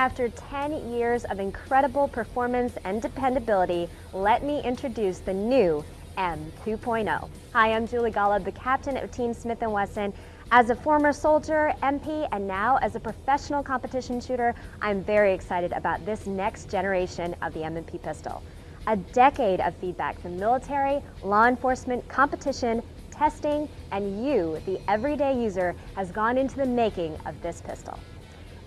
After 10 years of incredible performance and dependability, let me introduce the new M2.0. Hi, I'm Julie Golob, the captain of Team Smith & Wesson. As a former soldier, MP, and now as a professional competition shooter, I'm very excited about this next generation of the M&P pistol. A decade of feedback from military, law enforcement, competition, testing, and you, the everyday user, has gone into the making of this pistol.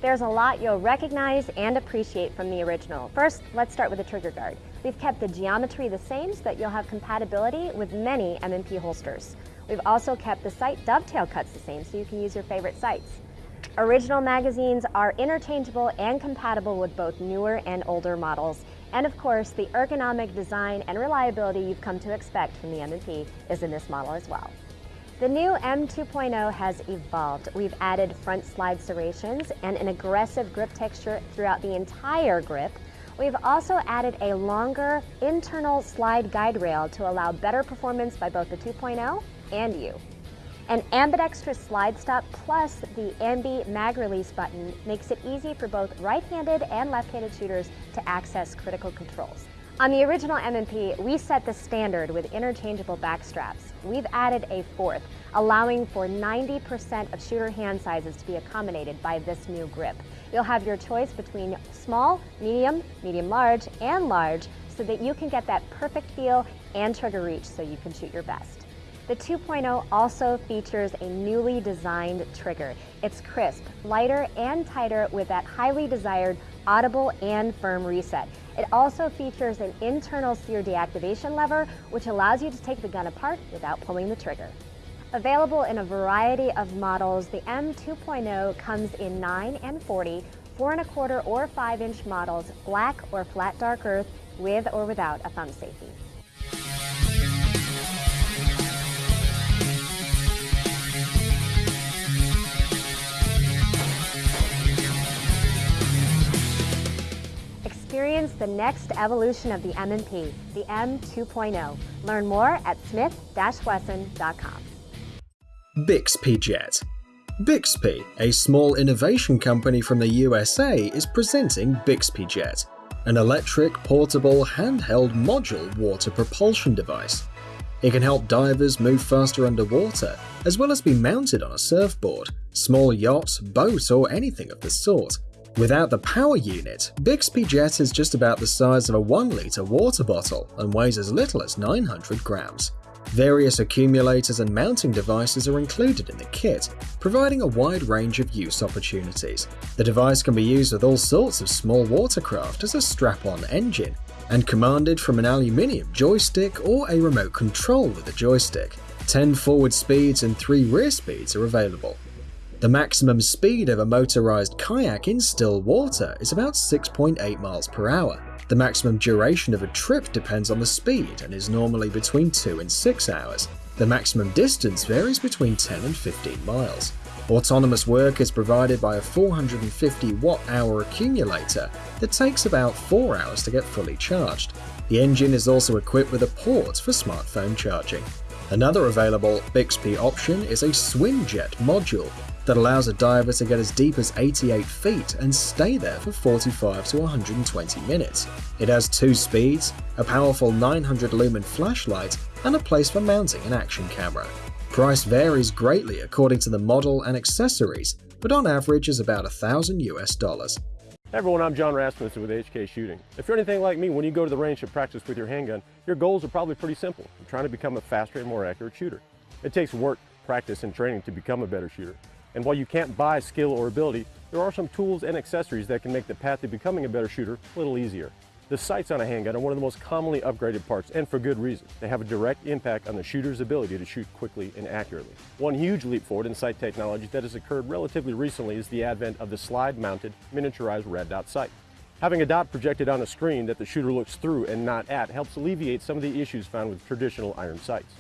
There's a lot you'll recognize and appreciate from the original. First, let's start with the trigger guard. We've kept the geometry the same so that you'll have compatibility with many M&P holsters. We've also kept the sight dovetail cuts the same so you can use your favorite sights. Original magazines are interchangeable and compatible with both newer and older models. And of course, the ergonomic design and reliability you've come to expect from the M&P is in this model as well. The new M2.0 has evolved. We've added front slide serrations and an aggressive grip texture throughout the entire grip. We've also added a longer internal slide guide rail to allow better performance by both the 2.0 and you. An ambidextrous slide stop plus the Ambi mag release button makes it easy for both right-handed and left-handed shooters to access critical controls. On the original M&P, we set the standard with interchangeable backstraps. We've added a fourth, allowing for 90% of shooter hand sizes to be accommodated by this new grip. You'll have your choice between small, medium, medium-large, and large so that you can get that perfect feel and trigger reach so you can shoot your best. The 2.0 also features a newly designed trigger. It's crisp, lighter, and tighter with that highly desired audible and firm reset. It also features an internal sear deactivation lever, which allows you to take the gun apart without pulling the trigger. Available in a variety of models, the M2.0 comes in 9 and 40, 4 and a quarter or 5 inch models, black or flat dark earth, with or without a thumb safety. Experience the next evolution of the M&P, the M2.0. Learn more at smith-wesson.com. Bixpy Jet Bixpy, a small innovation company from the USA, is presenting Bixpy Jet, an electric, portable, handheld module water propulsion device. It can help divers move faster underwater, as well as be mounted on a surfboard, small yacht, boat, or anything of the sort. Without the power unit, Bixpy Jet is just about the size of a 1 litre water bottle and weighs as little as 900 grams. Various accumulators and mounting devices are included in the kit, providing a wide range of use opportunities. The device can be used with all sorts of small watercraft as a strap-on engine, and commanded from an aluminium joystick or a remote control with a joystick. 10 forward speeds and 3 rear speeds are available. The maximum speed of a motorized kayak in still water is about 6.8 miles per hour. The maximum duration of a trip depends on the speed and is normally between 2 and 6 hours. The maximum distance varies between 10 and 15 miles. Autonomous work is provided by a 450 watt-hour accumulator that takes about 4 hours to get fully charged. The engine is also equipped with a port for smartphone charging. Another available Bixpy option is a Swimjet module, that allows a diver to get as deep as 88 feet and stay there for 45 to 120 minutes. It has two speeds, a powerful 900 lumen flashlight, and a place for mounting an action camera. Price varies greatly according to the model and accessories, but on average is about 1000 US dollars. Hey everyone, I'm John Rasmussen with HK Shooting. If you're anything like me, when you go to the range to practice with your handgun, your goals are probably pretty simple. You're trying to become a faster and more accurate shooter. It takes work, practice, and training to become a better shooter. And while you can't buy skill or ability, there are some tools and accessories that can make the path to becoming a better shooter a little easier. The sights on a handgun are one of the most commonly upgraded parts, and for good reason. They have a direct impact on the shooter's ability to shoot quickly and accurately. One huge leap forward in sight technology that has occurred relatively recently is the advent of the slide-mounted, miniaturized red dot sight. Having a dot projected on a screen that the shooter looks through and not at helps alleviate some of the issues found with traditional iron sights.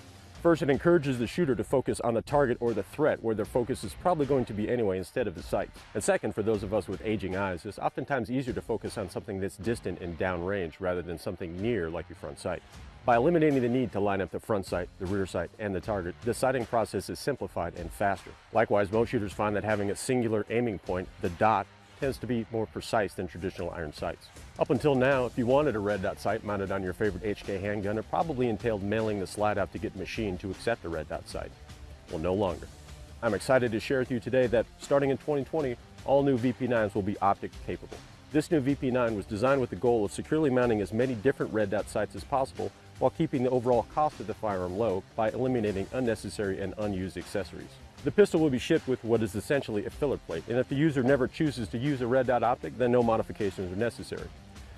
First, it encourages the shooter to focus on the target or the threat where their focus is probably going to be anyway instead of the sight. And second, for those of us with aging eyes, it's oftentimes easier to focus on something that's distant and downrange rather than something near like your front sight. By eliminating the need to line up the front sight, the rear sight, and the target, the sighting process is simplified and faster. Likewise, most shooters find that having a singular aiming point, the dot, tends to be more precise than traditional iron sights. Up until now, if you wanted a red dot sight mounted on your favorite HK handgun, it probably entailed mailing the slide out to get the machine to accept a red dot sight. Well, no longer. I'm excited to share with you today that starting in 2020, all new VP9s will be optic capable. This new VP9 was designed with the goal of securely mounting as many different red dot sights as possible while keeping the overall cost of the firearm low by eliminating unnecessary and unused accessories. The pistol will be shipped with what is essentially a filler plate, and if the user never chooses to use a red dot optic, then no modifications are necessary.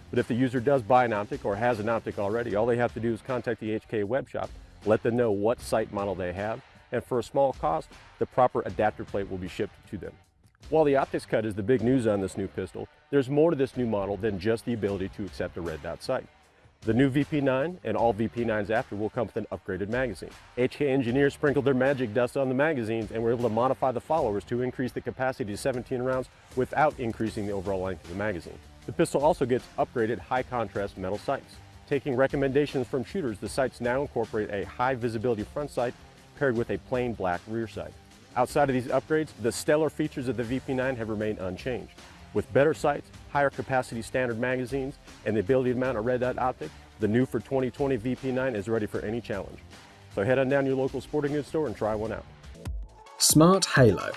But if the user does buy an optic or has an optic already, all they have to do is contact the HK web shop, let them know what sight model they have, and for a small cost, the proper adapter plate will be shipped to them. While the optics cut is the big news on this new pistol, there's more to this new model than just the ability to accept a red dot sight. The new VP9 and all VP9s after will come with an upgraded magazine. HK engineers sprinkled their magic dust on the magazines and were able to modify the followers to increase the capacity to 17 rounds without increasing the overall length of the magazine. The pistol also gets upgraded high contrast metal sights. Taking recommendations from shooters, the sights now incorporate a high visibility front sight paired with a plain black rear sight. Outside of these upgrades, the stellar features of the VP9 have remained unchanged. With better sights, higher capacity standard magazines, and the ability to mount a red dot optic, the new for 2020 VP9 is ready for any challenge. So head on down to your local sporting goods store and try one out. Smart Halo.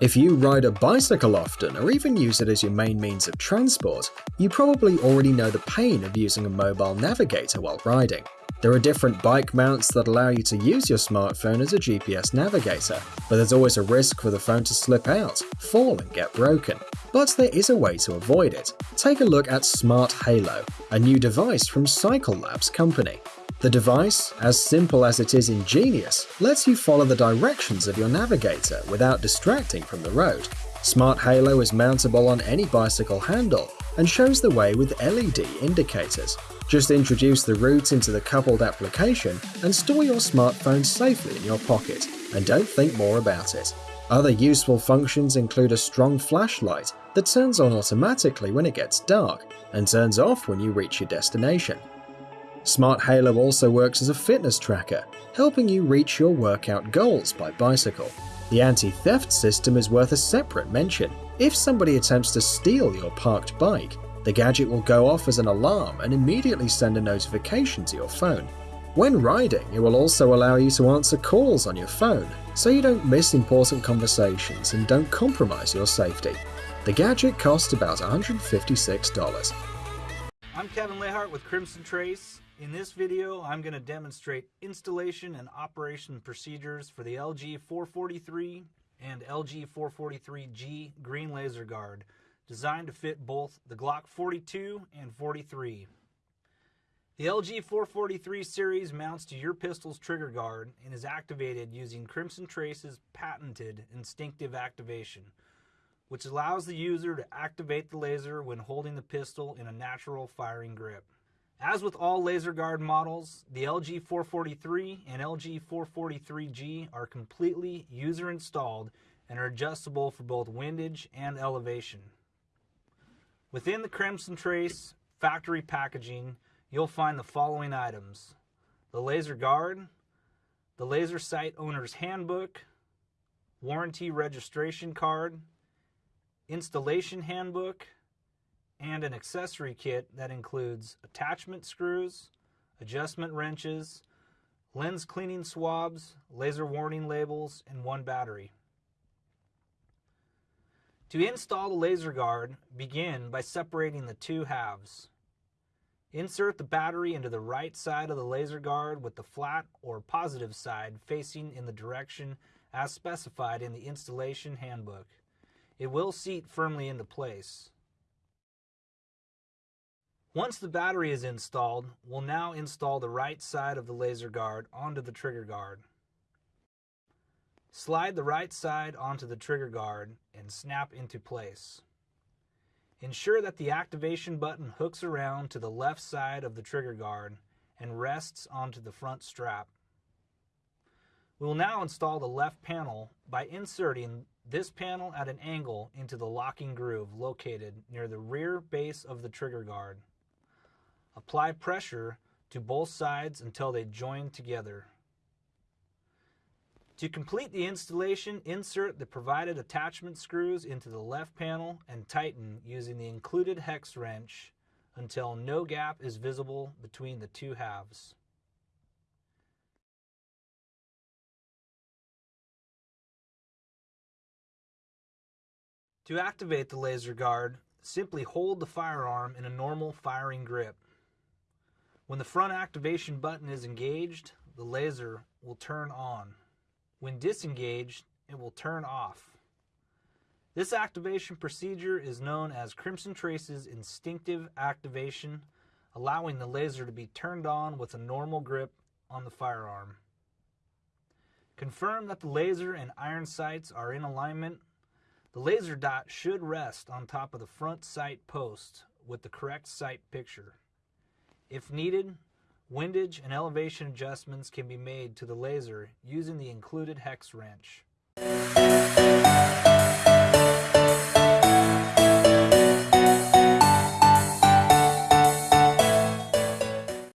If you ride a bicycle often or even use it as your main means of transport, you probably already know the pain of using a mobile navigator while riding. There are different bike mounts that allow you to use your smartphone as a GPS navigator, but there's always a risk for the phone to slip out, fall and get broken. But there is a way to avoid it. Take a look at Smart Halo, a new device from Cycle Labs company. The device, as simple as it is ingenious, lets you follow the directions of your navigator without distracting from the road. Smart Halo is mountable on any bicycle handle and shows the way with LED indicators. Just introduce the route into the coupled application and store your smartphone safely in your pocket, and don't think more about it. Other useful functions include a strong flashlight that turns on automatically when it gets dark and turns off when you reach your destination. Smart Halo also works as a fitness tracker, helping you reach your workout goals by bicycle. The anti-theft system is worth a separate mention. If somebody attempts to steal your parked bike, the gadget will go off as an alarm and immediately send a notification to your phone. When riding, it will also allow you to answer calls on your phone, so you don't miss important conversations and don't compromise your safety. The gadget costs about $156. I'm Kevin Lehart with Crimson Trace. In this video, I'm going to demonstrate installation and operation procedures for the LG 443 and LG 443G Green Laser Guard designed to fit both the Glock 42 and 43. The LG 443 series mounts to your pistol's trigger guard and is activated using Crimson Trace's patented instinctive activation, which allows the user to activate the laser when holding the pistol in a natural firing grip. As with all laser guard models, the LG 443 and LG 443G are completely user installed and are adjustable for both windage and elevation. Within the Crimson Trace factory packaging, you'll find the following items. The laser guard, the laser sight owner's handbook, warranty registration card, installation handbook, and an accessory kit that includes attachment screws, adjustment wrenches, lens cleaning swabs, laser warning labels, and one battery. To install the laser guard, begin by separating the two halves. Insert the battery into the right side of the laser guard with the flat or positive side facing in the direction as specified in the installation handbook. It will seat firmly into place. Once the battery is installed, we'll now install the right side of the laser guard onto the trigger guard. Slide the right side onto the trigger guard and snap into place. Ensure that the activation button hooks around to the left side of the trigger guard and rests onto the front strap. We will now install the left panel by inserting this panel at an angle into the locking groove located near the rear base of the trigger guard. Apply pressure to both sides until they join together. To complete the installation, insert the provided attachment screws into the left panel and tighten using the included hex wrench until no gap is visible between the two halves. To activate the laser guard, simply hold the firearm in a normal firing grip. When the front activation button is engaged, the laser will turn on. When disengaged, it will turn off. This activation procedure is known as Crimson Trace's instinctive activation, allowing the laser to be turned on with a normal grip on the firearm. Confirm that the laser and iron sights are in alignment. The laser dot should rest on top of the front sight post with the correct sight picture. If needed, Windage and elevation adjustments can be made to the laser using the included hex wrench.